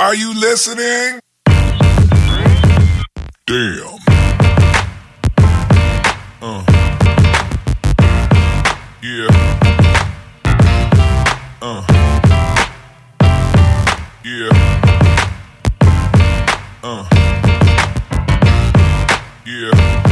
Are you listening? Damn. Uh. Yeah. Uh. Yeah. Uh. Yeah.